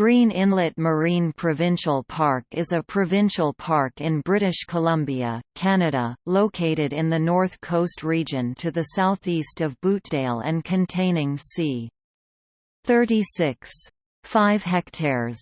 Green Inlet Marine Provincial Park is a provincial park in British Columbia, Canada, located in the North Coast region to the southeast of Butedale and containing c. 36.5 hectares.